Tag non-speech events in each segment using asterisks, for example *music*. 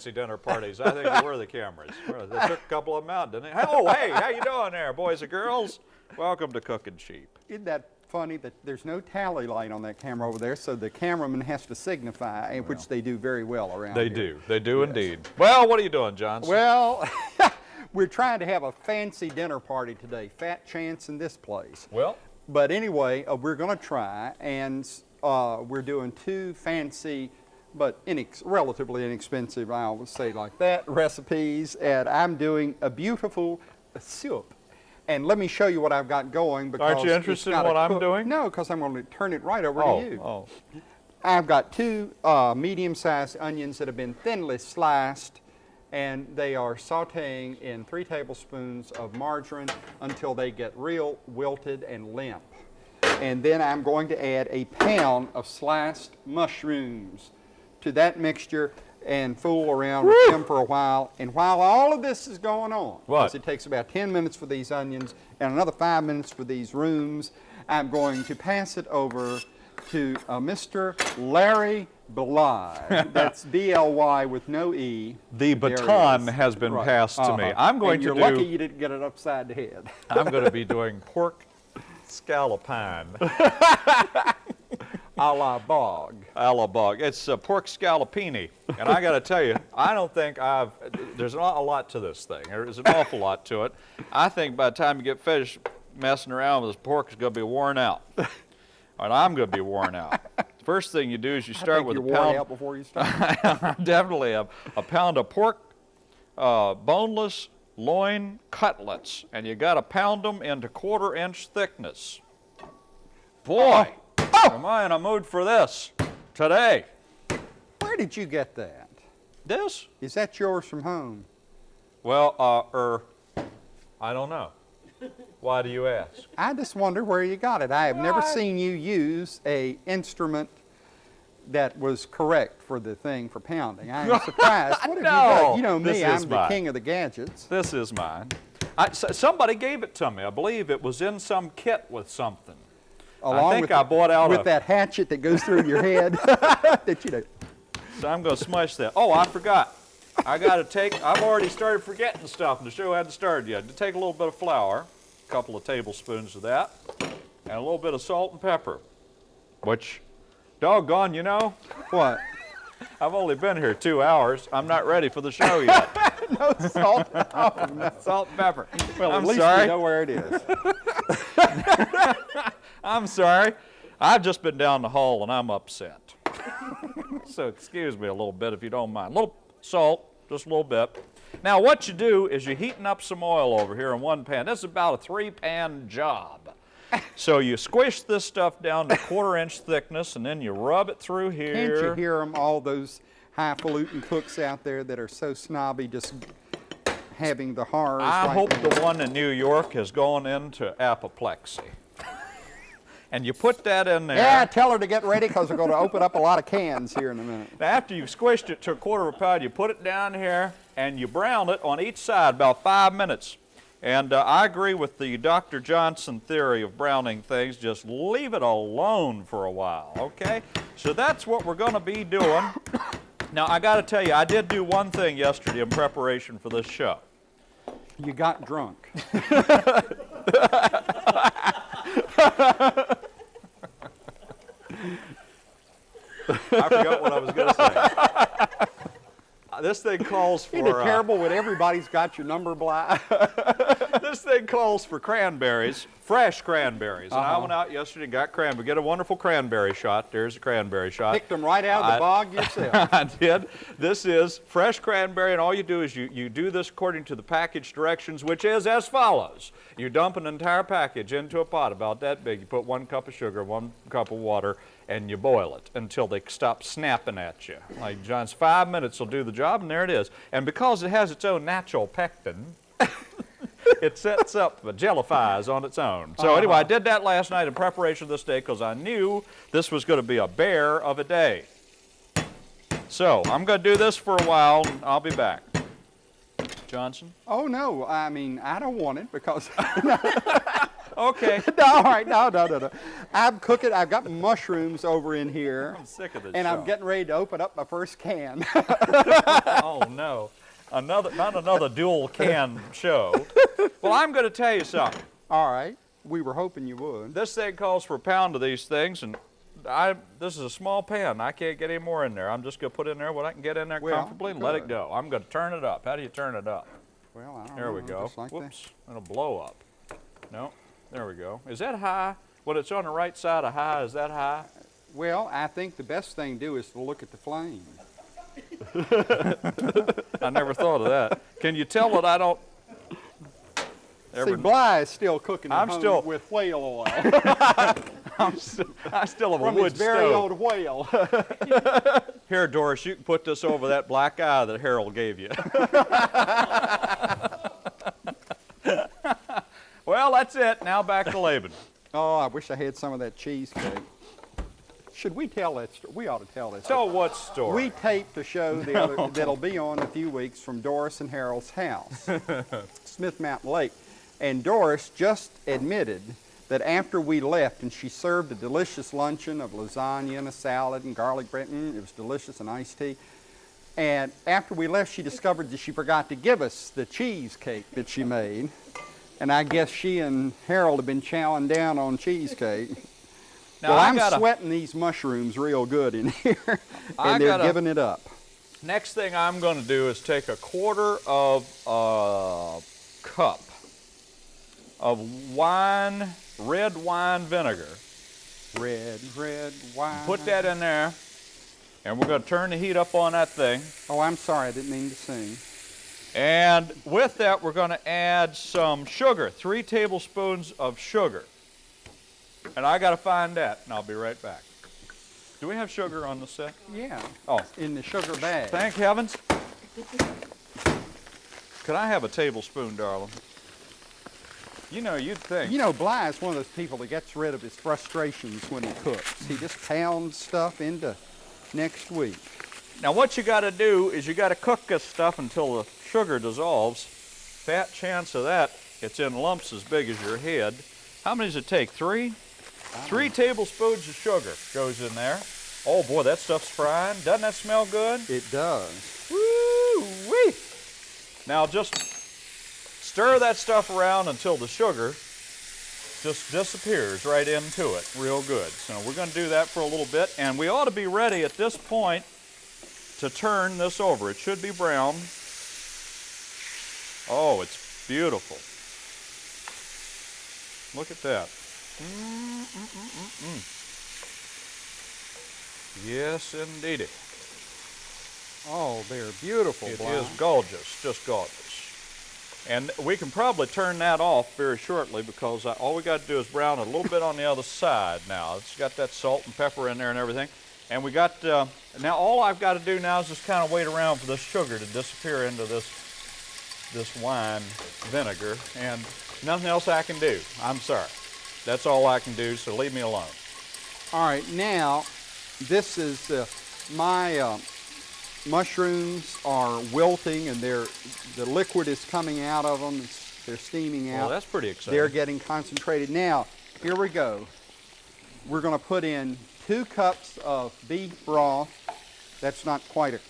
fancy dinner parties. I think they were the cameras. They took a couple of them out, didn't they? Oh, hey, how you doing there, boys and girls? Welcome to Cooking Cheap. Isn't that funny that there's no tally light on that camera over there, so the cameraman has to signify, well, which they do very well around they here. do. They do yes. indeed. Well, what are you doing, Johnson? Well, *laughs* we're trying to have a fancy dinner party today. Fat chance in this place. Well. But anyway, uh, we're going to try, and uh, we're doing two fancy but inex relatively inexpensive, I always say like that, recipes. And I'm doing a beautiful soup. And let me show you what I've got going. Because Aren't you interested in what I'm doing? No, because I'm going to turn it right over oh, to you. Oh. I've got two uh, medium-sized onions that have been thinly sliced and they are sauteing in three tablespoons of margarine until they get real wilted and limp. And then I'm going to add a pound of sliced mushrooms to that mixture and fool around Woo! with them for a while. And while all of this is going on, because it takes about 10 minutes for these onions and another five minutes for these rooms, I'm going to pass it over to uh, Mr. Larry Bly. *laughs* That's B-L-Y with no E. The baton has been right. passed uh -huh. to me. Uh-huh. I'm going and to you're do... you're lucky you didn't get it upside the head. I'm going to be *laughs* doing pork scallopine. *laughs* a la bog. A la bog. It's uh, pork scallopini. And I got to tell you, *laughs* I don't think I've, there's not a lot to this thing. There's an awful lot to it. I think by the time you get finished messing around with this pork, it's going to be worn out. And I'm going to be worn out. *laughs* First thing you do is you start with a pound. out before you *laughs* start. definitely a, a, pound of pork, uh, boneless loin cutlets, and you got to pound them into quarter inch thickness. Boy, oh. Am I in a mood for this today. Where did you get that? This? Is that yours from home? Well, uh, er, I don't know. Why do you ask? I just wonder where you got it. I have never seen you use a instrument that was correct for the thing for pounding. I am *laughs* surprised. What have no, you done? You know me, I'm the mine. king of the gadgets. This is mine. I, somebody gave it to me. I believe it was in some kit with something. Along I think with I bought out with a, that hatchet that goes through your head. *laughs* *laughs* that you know. So I'm going to smush that. Oh, I forgot. I got to take, I've already started forgetting stuff and the show hadn't started yet. To take a little bit of flour, a couple of tablespoons of that, and a little bit of salt and pepper, which Doggone, you know? What? *laughs* I've only been here two hours. I'm not ready for the show yet. no salt. Oh, no. Salt and pepper. Well, I'm at least sorry. you know where it is. *laughs* I'm sorry. I've just been down the hall and I'm upset. *laughs* so excuse me a little bit if you don't mind. A little salt, just a little bit. Now what you do is you're heating up some oil over here in one pan. This is about a three pan job so you squish this stuff down to quarter inch thickness and then you rub it through here. Can't you hear them, all those highfalutin cooks out there that are so snobby just having the horrors? I right hope now. the one in New York has gone into apoplexy. and you put that in there. Yeah, tell her to get ready because we're going to open up a lot of cans here in a minute. Now after you've squished it to a quarter of a pound, you put it down here and you brown it on each side about five minutes. And uh, I agree with the Dr. Johnson theory of browning things. Just leave it alone for a while, okay? So that's what we're going to be doing. Now, I got to tell you, I did do one thing yesterday in preparation for this show. You got drunk. I forgot what I was going to say. *laughs* this thing calls for. It uh, terrible when everybody's got your number black? *laughs* *laughs* this thing calls for cranberries, fresh cranberries. Uh -huh. And I uh-huh. went out yesterday and got cranberry. Get a wonderful cranberry shot. There's a cranberry shot. Picked them right out of the I, bog yourself. *laughs* I did. This is fresh cranberry, and all you do is you, you do this according to the package directions, which is as follows. You dump an entire package into a pot about that big. You put one cup of sugar, one cup of water, and you boil it until they stop snapping at you. Like John's five minutes will do the job, and there it is. And because it has its own natural pectin, *laughs* *laughs* it sets up, jellifies on its own. So uh -huh. anyway, I did that last night in preparation of this day because I knew this was going to be a bear of a day. So I'm going to do this for a while, and I'll be back. Johnson? Oh, no. I mean, I don't want it because... *laughs* Okay. *laughs* no, all right, no, no, no, no. I'm cooking. I've got mushrooms over in here. I'm sick of this And I'm getting ready to open up my first can. Oh no, another not another dual can show. Well, I'm going to tell you something. all right. We were hoping you would. This thing calls for a pound of these things, and I this is a small pan. I can't get any more in there. I'm just going to put in there what I can get in there Well, comfortably and let it go. I'm going to turn it up. How do you turn it up? Well, I don't There we know, go. just like that. Whoops, it'll blow up. No, there we go. Is that high? When it's on the right side of high, is that high? Well, I think the best thing to do is to look at the flame. *laughs* I never thought of that. Can you tell that I don't? See, Bly is still cooking I'm home still- with whale oil *laughs* *laughs* I'm still, I still have a from wood his very stove. old whale. Here, Doris, you can put this over that black eye that Harold gave you. well, that's it. Now back to Laban. oh, I wish I had some of that cheesecake. Should we tell that story? We ought to tell this. So what story? We taped a show *laughs* the other, that'll be on in a few weeks from Doris and Harold's house, *laughs* Smith Mountain Lake. And Doris just admitted that after we left and she served a delicious luncheon of lasagna and a salad and garlic bread, mm, it was delicious and iced tea. And after we left, she discovered that she forgot to give us the cheesecake that she made. And I guess she and Harold have been chowing down on cheesecake. Now well, I I'm gotta, sweating these mushrooms real good in *laughs* here, and I they're gotta- giving it up. Next thing I'm going to do is take a quarter of a cup of wine, red wine vinegar. Red, red wine. Put that in there, and we're going to turn the heat up on that thing. Oh, I'm sorry, I didn't mean to sing. And with that, we're going to add some sugar, three tablespoons of sugar. And I got to find that, and I'll be right back. Do we have sugar on the set? Yeah. Oh, In the sugar bag. thank heavens. Could I have a tablespoon, darling? You know, you'd think. You know, Bly is one of those people that gets rid of his frustrations when he cooks. He just pounds stuff into next week. Now, what you got to do is you got to cook this stuff until the sugar dissolves. Fat chance of that, it's in lumps as big as your head. How many does it take? Three? Ah. Three tablespoons of sugar goes in there. Oh boy, that stuff's frying. Doesn't that smell good? It does. Woo wee! Now just stir that stuff around until the sugar just disappears right into it real good. So we're going to do that for a little bit, and we ought to be ready at this point to turn this over. It should be brown. Oh, it's beautiful. Look at that. Mm, mm, mm, mm, mm. Yes, indeedy. Oh, they're beautiful, It is gorgeous, just gorgeous. And we can probably turn that off very shortly because I, all we got to do is brown it a little bit on the other side now. It's got that salt and pepper in there and everything. And we got, uh, now all I've got to do now is just kind of wait around for this sugar to disappear into this, this wine vinegar and nothing else I can do. I'm sorry. That's all I can do, so leave me alone. All right, now this is uh, my uh, mushrooms are wilting and they're the liquid is coming out of them. It's, they're steaming Well, out. that's pretty exciting. they're getting concentrated. Now, here we go. We're going to put in two cups of beef broth. That's not quite a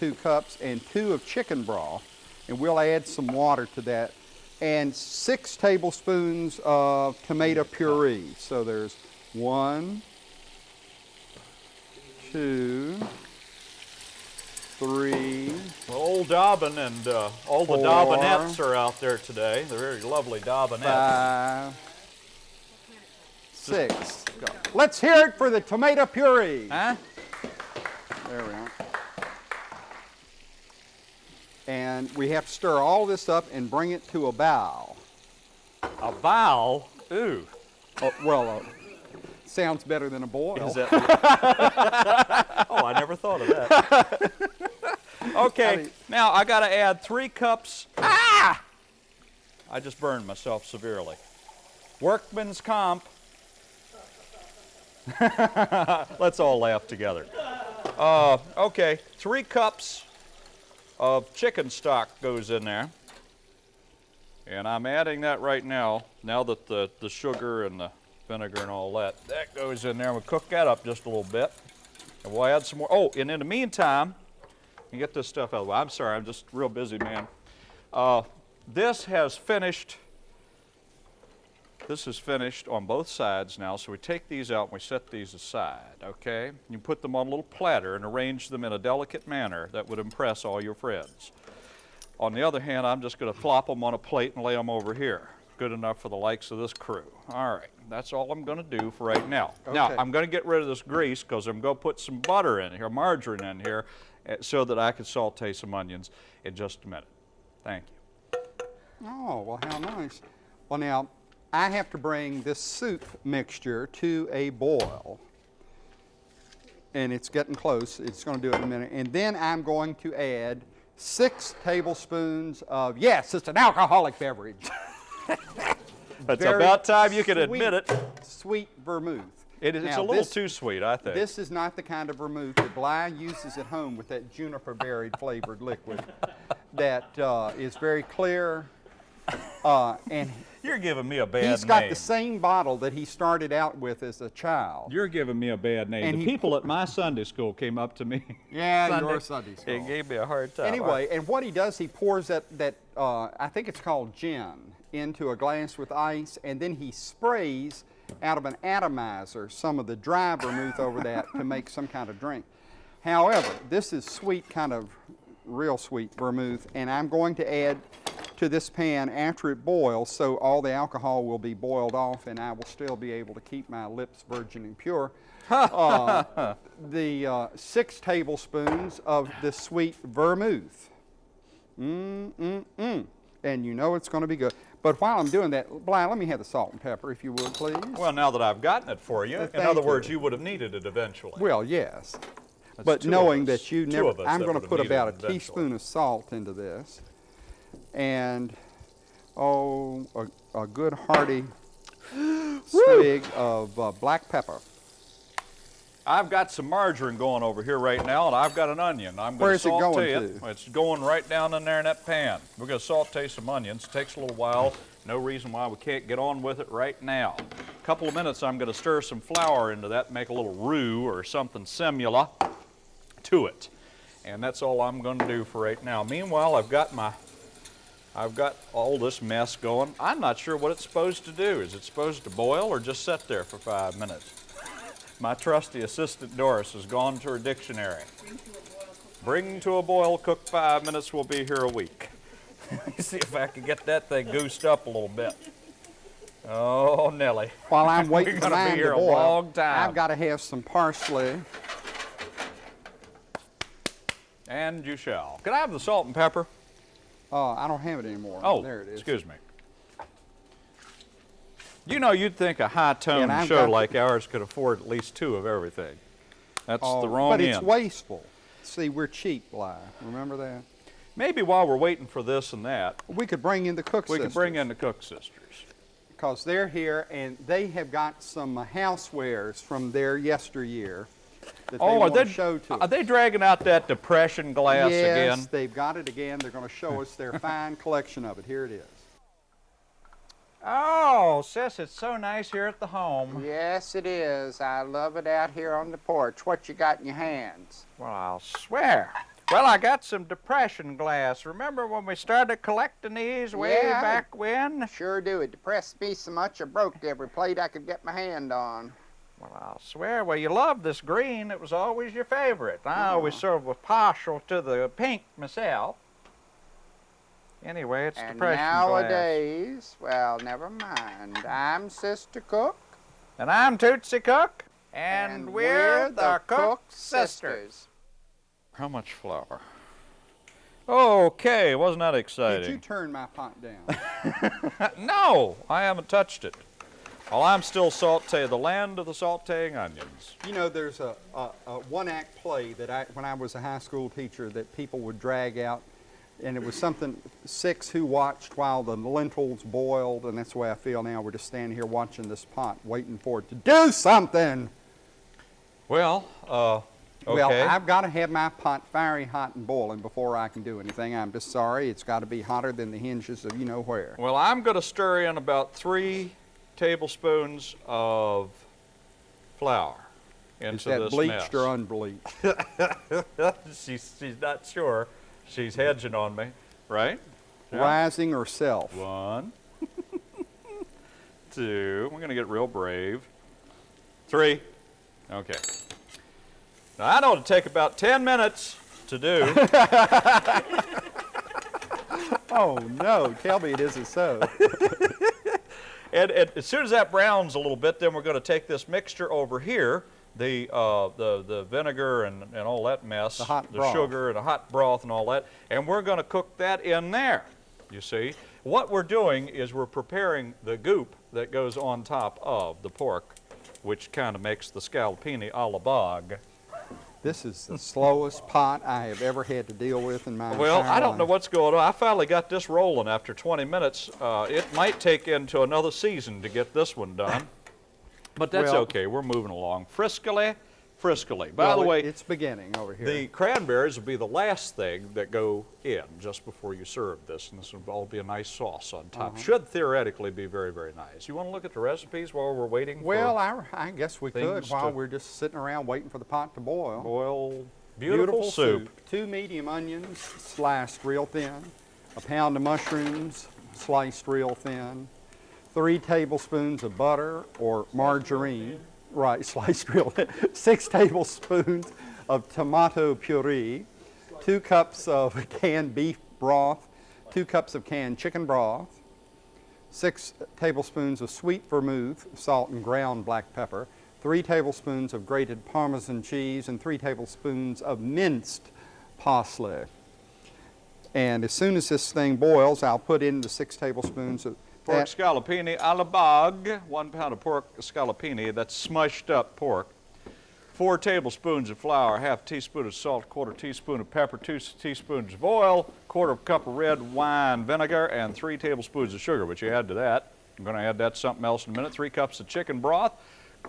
two cups, and two of chicken broth, and we'll add some water to that, and six tablespoons of tomato puree. So there's one, two, three, Well, old Dobbin and uh, all the Four. Dobbinettes are out there today. They're very lovely Dobbinettes. five, six. Let's hear it for the tomato puree. Huh? There we are. And we have to stir all this up and bring it to a bow. A bow? Ooh. Oh, well, uh, sounds better than a boil. Is that? *laughs* oh, I never thought of that. *laughs* okay, I mean- now I got to add three cups. Ah! I just burned myself severely. Workman's comp. *laughs* Let's all laugh together. Uh, okay, three cups of chicken stock goes in there. And I'm adding that right now, now that the, the sugar and the vinegar and all that, that goes in there. We'll cook that up just a little bit. And we'll add some more. Oh, and in the meantime, you get this stuff out of the way. I'm sorry, I'm just real busy, man. Uh, this has finished. This is finished on both sides now, so we take these out and we set these aside, okay? You put them on a little platter and arrange them in a delicate manner that would impress all your friends. On the other hand, I'm just going to flop them on a plate and lay them over here. Good enough for the likes of this crew. All right, that's all I'm going to do for right now. Now, I'm going to get rid of this grease because I'm going to put some butter in here, margarine in here, eh, so that I can saute some onions in just a minute. Thank you. Oh, well, how nice. Well, now, I have to bring this soup mixture to a boil. And it's getting close. It's going to do it in a minute. And then I'm going to add six tablespoons of, yes, it's an alcoholic beverage. *laughs* It's Very about time you can admit it. Sweet vermouth. It is, it's a little this- too sweet, I think. This is not the kind of vermouth that Bly uses at home with that juniper berry flavored liquid *laughs* that uh, is very clear. Uh, and You're giving me a bad name. he's got name. the same bottle that he started out with as a child. You're giving me a bad name. And the he- people at my Sunday school came up to me. *laughs* Yeah, your Sunday school. And gave me a hard time. Anyway, and what he does, he pours that, that uh, I think it's called gin, into a glass with ice, and then he sprays out of an atomizer some of the dry vermouth over that to make some kind of drink. However, this is sweet, kind of real sweet vermouth, and I'm going to add to this pan after it boils, so all the alcohol will be boiled off, and I will still be able to keep my lips virgin and pure. *laughs* Uh, the uh, six tablespoons of the sweet vermouth. Mm, mm, mm. And you know it's going to be good. But while I'm doing that, Bly, let me have the salt and pepper, if you would, please. Well, now that I've gotten it for you, Uh, in other you. words, you would have needed it eventually. Well, yes. That's but knowing that you never, I'm going to put about a teaspoon of salt into this, and oh, a, a good hearty *gasps* swig of uh, black pepper. I've got some margarine going over here right now, and I've got an onion. I'm going Where's to it saute going it. to? It's going right down in there in that pan. We're going to saute some onions. It takes a little while. No reason why we can't get on with it right now. A couple of minutes, I'm going to stir some flour into that, make a little roux or something similar to it. And that's all I'm going to do for right now. Meanwhile, I've got my I've got all this mess going. I'm not sure what it's supposed to do. Is it supposed to boil or just sit there for five minutes? My trusty assistant Doris has gone to her dictionary. Bring to a boil, cook five minutes, we'll be here a week. Let *laughs* me see if I can get that thing goosed up a little bit. Oh, Nelly. While I'm *laughs* waiting for mine here to a boil, long time. I've got to have some parsley. And you shall. Can I have the salt and pepper? Uh, I don't have it anymore. Oh, there it is. excuse me. You know, you'd think a high-tone show like ours could afford at least two of everything. That's Oh, the wrong end. But end. it's wasteful. See, we're cheap, Bly. Remember that? Maybe while we're waiting for this and that, We could bring in the cook we could bring in the Cook sisters. because they're here and they have got some housewares from their yesteryear that oh, they Oh, are want they, to show to are us. they dragging out that depression glass yes, again? they've got it again. They're going to show us their fine collection of it. Here it is. Oh, sis, it's so nice here at the home. Yes, it is. I love it out here on the porch. What you got in your hands? Well, I'll swear. Well, I got some depression glass. Remember when we started collecting these way Yeah. back when? Sure do. It depressed me so much I broke every plate I could get my hand on. Well, I'll swear. Well, you love this green. It was always your favorite. I mm-hmm. always sort of was partial to the pink myself. Anyway, it's and depression glass. nowadays, well, never mind. I'm Sister Cook. And I'm Tootsie Cook. And, we're, the Cook sisters. How much flour? Okay, wasn't that exciting? Did you turn my pot down? *laughs* no, I haven't touched it. While I'm still saute, the land of the sauteing onions. you know, there's a, a, a one-act play that I, when I was a high school teacher, that people would drag out, and it was something six who watched while the lentils boiled, and that's the way I feel now. We're just standing here watching this pot, waiting for it to do something. Well, uh, Well, I've got to have my pot fiery hot and boiling before I can do anything. I'm just sorry. It's got to be hotter than the hinges of you know where. Well, I'm going to stir in about three tablespoons of flour into Is that bleached mess. or unbleached? *laughs* she's, she's not sure. She's hedging on me, right? Yeah. Rising or self? One, *laughs* two. We're going to get real brave. Three. Okay. Now, I know it'll take about 10 minutes to do. *laughs* Oh no! Tell me it isn't so. And, and as soon as that browns a little bit, then we're going to take this mixture over here, the, uh, the, the vinegar and, and all that mess, The hot the broth. sugar and the hot broth and all that, and we're going to cook that in there, you see. What we're doing is we're preparing the goop that goes on top of the pork, which kind of makes the scallopini a la bog. This is the slowest pot I have ever had to deal with in my Well, I don't know what's going on. I finally got this rolling after 20 minutes. Uh, it might take into another season to get this one done, but that's Well- okay. We're moving along. Friskily, friskily. By Well, the way, it's beginning over here. the cranberries will be the last thing that go in just before you serve this, and this will all be a nice sauce on top. Uh-huh. Should theoretically be very, very nice. You want to look at the recipes while we're waiting well, for I, I guess we could while we're just sitting around waiting for the pot to boil. boil beautiful, soup. Two medium onions sliced real thin. A pound of mushrooms sliced real thin. Three tablespoons of butter or margarine. Right, *laughs* sliced thin. Six tablespoons of tomato puree. Two cups of *laughs* canned beef broth. Two cups of canned chicken broth. Six tablespoons of sweet vermouth, salt and ground black pepper, three tablespoons of grated Parmesan cheese, and three tablespoons of minced parsley. And as soon as this thing boils, I'll put in the six tablespoons of Pork scallopini a la bog, one pound of pork scallopini, that's smushed up pork. Four tablespoons of flour, half teaspoon of salt, quarter teaspoon of pepper, two teaspoons of oil, quarter of cup of red wine vinegar, and three tablespoons of sugar, which you add to that. I'm going to add that to something else in a minute. Three cups of chicken broth,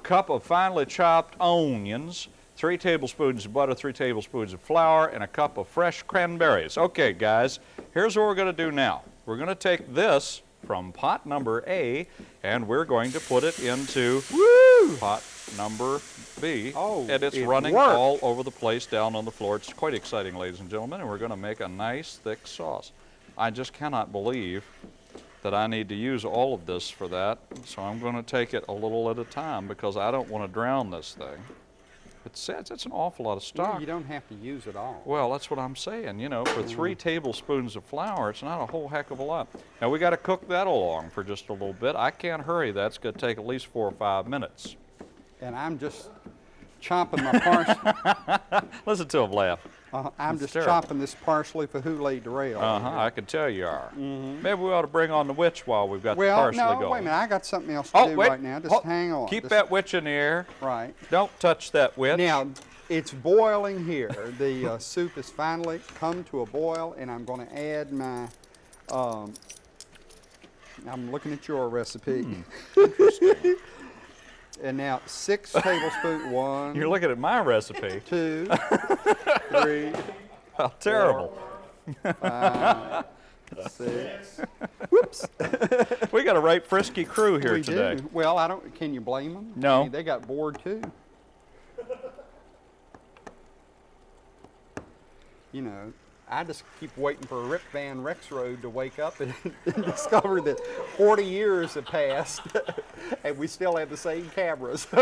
cup of finely chopped onions, three tablespoons of butter, three tablespoons of flour, and a cup of fresh cranberries. Okay, guys, here's what we're going to do now. We're going to take this from pot number A, and we're going to put it into pot number B. Oh, and it's it running worked. all over the place down on the floor. It's quite exciting, ladies and gentlemen, and we're going to make a nice thick sauce. I just cannot believe that I need to use all of this for that, so I'm going to take it a little at a time because I don't want to drown this thing. It's, it's, it's an awful lot of stock. you don't have to use it all. Well, that's what I'm saying. You know, for Mm-hmm. three tablespoons of flour, it's not a whole heck of a lot. Now, we got to cook that along for just a little bit. I can't hurry that. It's going to take at least four or five minutes. And I'm just chomping my parsley. *laughs* Listen to him laugh. Uh, I'm It's just terrible. chopping this parsley for Hule de Rail. Uh huh. I can tell you are. Maybe we ought to bring on the witch while we've got. Well, the parsley no, going. wait a minute. I got something else to Oh, do wait. right now. Just Hold- hang on. Keep Just- that witch in the air. Right. Don't touch that witch. Now, it's boiling here. The uh, soup has finally come to a boil, and I'm going to add my. Um, I'm looking at your recipe. Hmm. *laughs* and now six *laughs* tablespoons. One, You're looking at my recipe. two, *laughs* three, How terrible. *laughs* six. Whoops. We got a right frisky crew here we today. do. Well, I don't. Can you blame them? No. I mean, they got bored too. You know, I just keep waiting for Rip Van Rexroad to wake up and, *laughs* and discover that 40 years have passed *laughs* and we still have the same cameras. *laughs*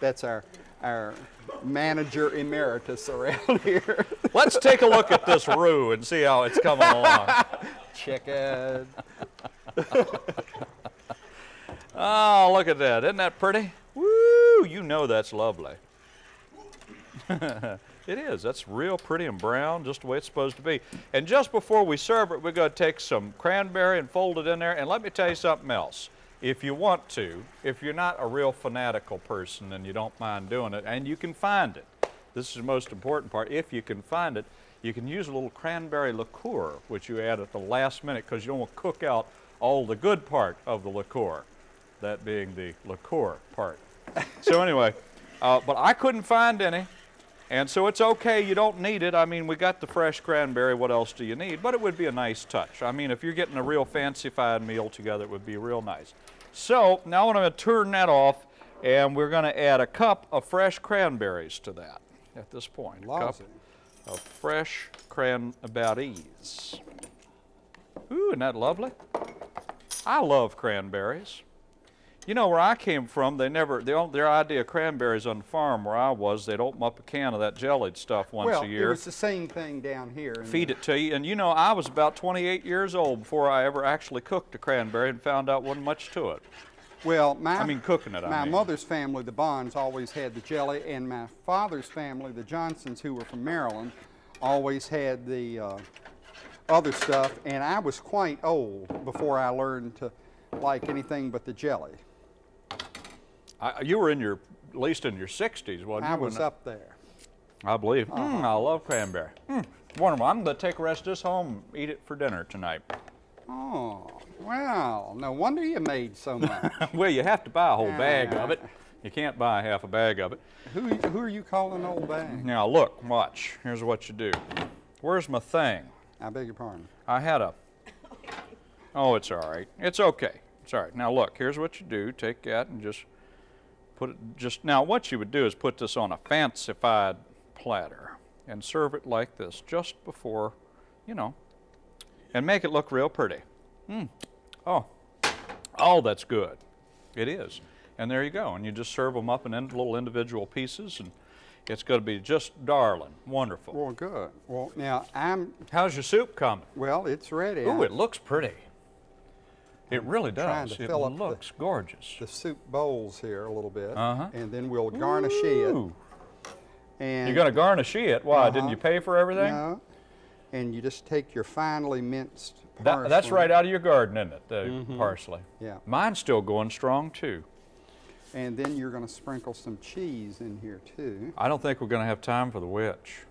That's our our manager emeritus around here. Let's take a look at this roux and see how it's coming along. Chicken. Oh, look at that. Isn't that pretty? Woo! You know that's lovely. It is. That's real pretty and brown, just the way it's supposed to be. And just before we serve it, we're going to take some cranberry and fold it in there. And let me tell you something else. If you want to, if you're not a real fanatical person and you don't mind doing it, and you can find it, this is the most important part. If you can find it, you can use a little cranberry liqueur, which you add at the last minute because you don't want to cook out all the good part of the liqueur, that being the liqueur part. so anyway, Uh, but I couldn't find any. And so it's okay, you don't need it. I mean, we got the fresh cranberry, what else do you need? But it would be a nice touch. I mean, if you're getting a real fancified meal together, it would be real nice. So now I'm going to turn that off, and we're going to add a cup of fresh cranberries to that at this point. A cup Loves it. of fresh cranberries. Ooh, isn't that lovely? I love cranberries. You know, where I came from, they never, they don't, their idea of cranberries on the farm where I was, they'd open up a can of that jellied stuff once well, a it year, was the same thing down here. feed the- it to you. And you know, I was about 28 years old before I ever actually cooked a cranberry and found out wasn't much to it. Well, my, I mean, cooking it, I my mean. mother's family, the Bonds, always had the jelly, and my father's family, the Johnsons, who were from Maryland, always had the uh, other stuff. And I was quite old before I learned to like anything but the jelly. I, you were in your, at least in your 60s, wasn't you? I was up there. I believe. Mm, I love cranberry. Mm, wonderful. I'm going to take the rest of this home and eat it for dinner tonight. Oh, well, no wonder you made so *laughs* much. well, you have to buy a whole bag of it. You can't buy half a bag of it. who, who are you calling old bag? Now, look, watch. Here's what you do. Where's my thing? I beg your pardon. I had a. Oh, it's all right. It's okay. It's all right. Now, look, here's what you do. Take that and just put it. Just now, what you would do is put this on a fancified platter and serve it like this just before, you know, and make it look real pretty. Mm. Oh, oh, that's good. It is. And there you go. And you just serve them up in little individual pieces, and it's going to be just darling, wonderful. Well, good. Well, now I'm, How's your soup coming? well, it's ready. Ooh, it looks pretty. It really does. It up the- looks gorgeous. the soup bowls here a little bit, Uh-huh. and then we'll garnish it. And You're going to garnish it. Why? Didn't Uh-huh. you pay for everything? No, and you just take your finely minced That- parsley. that's right out of your garden, isn't it? The parsley. Yeah, Mine's still going strong too. and then you're going to sprinkle some cheese in here too. I don't think we're going to have time for the witch.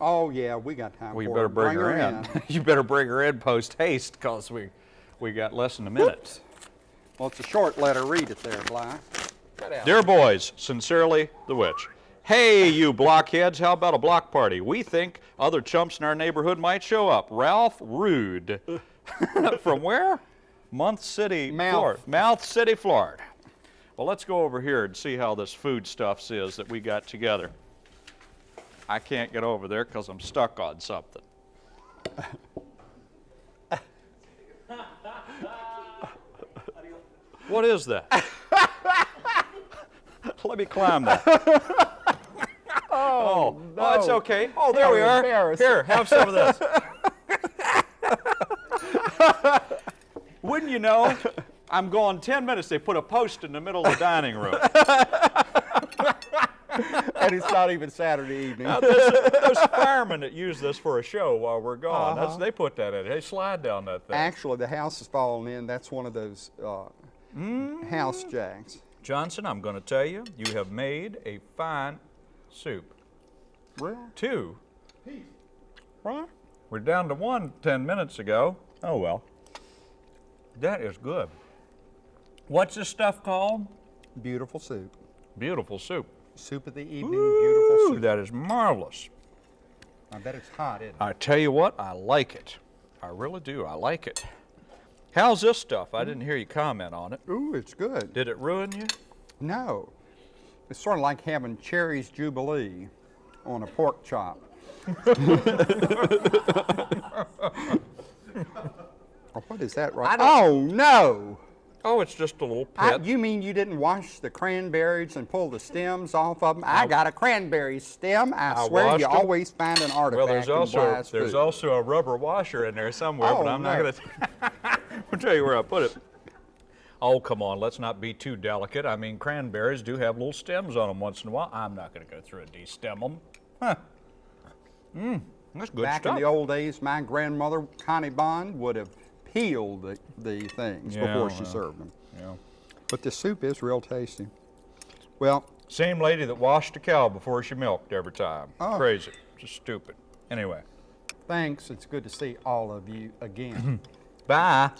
Oh yeah, we got time Well, *laughs* you better bring, her, in. you better bring her in post haste, because we we got less than a minute. Well, it's a short letter. Read it there, Bly. Dear boys, sincerely, the witch. Hey, you blockheads, how about a block party? We think other chumps in our neighborhood might show up. Ralph Rude. *laughs* From where? Month City, Mouth. Florida. Mouth City, Florida. Well, let's go over here and see how this food stuffs is that we got together. I can't get over there because I'm stuck on something. *laughs* what is that? *laughs* Let me climb that. *laughs* oh, oh, it's okay. Oh, there How we are. Here, have some of this. *laughs* Wouldn't you know? I'm going 10 minutes. They put a post in the middle of the dining room. and it's not even Saturday evening. Now, those, those firemen that use this for a show while we're gone, that's, they put that in. They slide down that thing. Actually, the house is falling in. That's one of those uh, Mm. house jacks. Johnson, I'm going to tell you, you have made a fine soup. Really? Two. Right? We're down to one ten minutes ago. Oh, well. That is good. What's this stuff called? Beautiful soup. Beautiful soup. Soup of the evening. Beautiful soup. that is marvelous. I bet it's hot, isn't it? I tell you what, I like it. I really do. I like it. How's this stuff? I didn't hear you comment on it. Ooh, it's good. Did it ruin you? No. It's sort of like having Cherries Jubilee on a pork chop. Oh, *laughs* *laughs* what is that right? Oh, no! Oh, it's just a little I, you mean you didn't wash the cranberries and pull the stems off of them? I, got a cranberry stem. I, I swear you 'em. always find an artifact well, there's also there's food. also a rubber washer in there somewhere, but Oh, I'm not going to. *laughs* I'll tell you where I put it. Oh, come on, let's not be too delicate. I mean, cranberries do have little stems on them once in a while. I'm not going to go through and de-stem them. Huh. Mmm, that's good Back stuff. in the old days, my grandmother, Connie Bond, would have peeled the, the things Yeah, before she served them. Yeah. But the soup is real tasty. Well, Same lady that washed a cow before she milked every time. Oh. Crazy. Just stupid. Anyway, thanks. It's good to see all of you again. *laughs* bye.